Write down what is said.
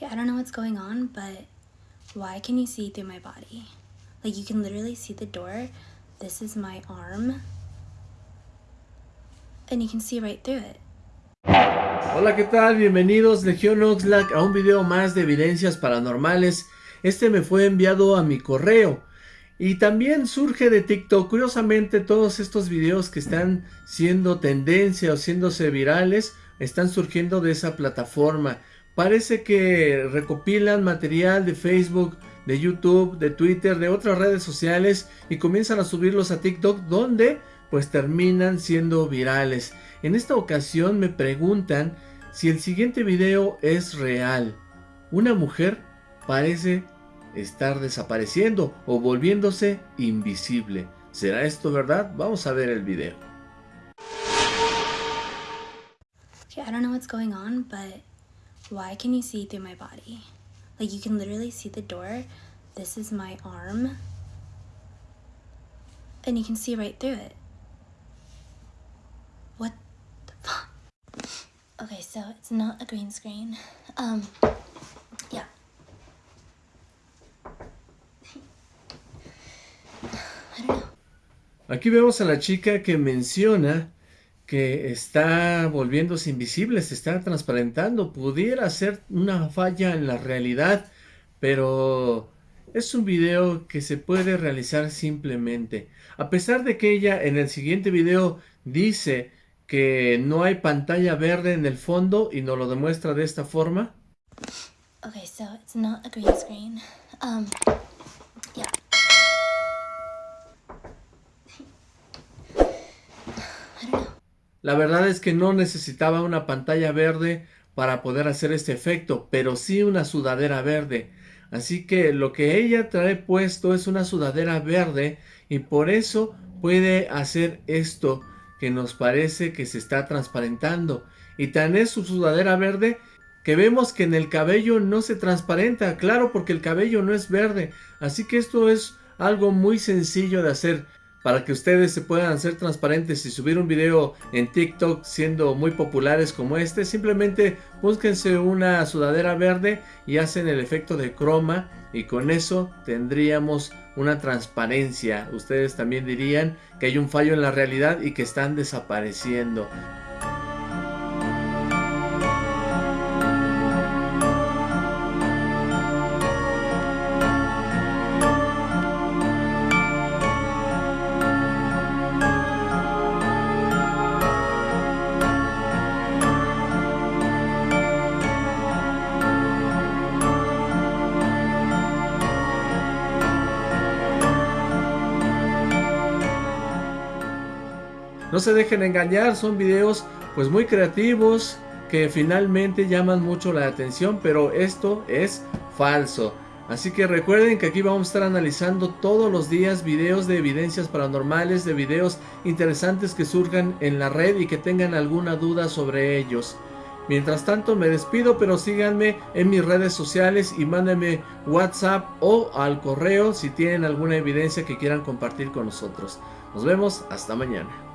Okay, I don't know what's going on, but why can you see through my body? Like you can literally see the door. This is my arm. And you can see right through it. Hola, ¿qué tal? Bienvenidos Legión Oxlack a un video más de evidencias paranormales. Este me fue enviado a mi correo. Y también surge de TikTok. Curiosamente, todos estos videos que están siendo tendencia o siéndose virales, están surgiendo de esa plataforma. Parece que recopilan material de Facebook, de YouTube, de Twitter, de otras redes sociales y comienzan a subirlos a TikTok donde pues terminan siendo virales. En esta ocasión me preguntan si el siguiente video es real. Una mujer parece estar desapareciendo o volviéndose invisible. ¿Será esto verdad? Vamos a ver el video. I don't know what's going on, why can you see through my body? Like you can literally see the door. This is my arm. And you can see right through it. What the fuck? Okay, so it's not a green screen. Um, yeah. I don't know. Aquí vemos a la chica que menciona que está volviéndose invisible, se está transparentando. Pudiera ser una falla en la realidad, pero es un video que se puede realizar simplemente. A pesar de que ella en el siguiente video dice que no hay pantalla verde en el fondo y nos lo demuestra de esta forma. Okay, so it's not a green screen. Um, yeah. I don't know. La verdad es que no necesitaba una pantalla verde para poder hacer este efecto, pero sí una sudadera verde. Así que lo que ella trae puesto es una sudadera verde y por eso puede hacer esto que nos parece que se está transparentando. Y tan es su sudadera verde que vemos que en el cabello no se transparenta, claro porque el cabello no es verde. Así que esto es algo muy sencillo de hacer para que ustedes se puedan hacer transparentes y subir un video en TikTok siendo muy populares como este, simplemente búsquense una sudadera verde y hacen el efecto de croma y con eso tendríamos una transparencia. Ustedes también dirían que hay un fallo en la realidad y que están desapareciendo. No se dejen engañar, son videos pues muy creativos que finalmente llaman mucho la atención, pero esto es falso. Así que recuerden que aquí vamos a estar analizando todos los días videos de evidencias paranormales, de videos interesantes que surjan en la red y que tengan alguna duda sobre ellos. Mientras tanto me despido, pero síganme en mis redes sociales y mándenme WhatsApp o al correo si tienen alguna evidencia que quieran compartir con nosotros. Nos vemos, hasta mañana.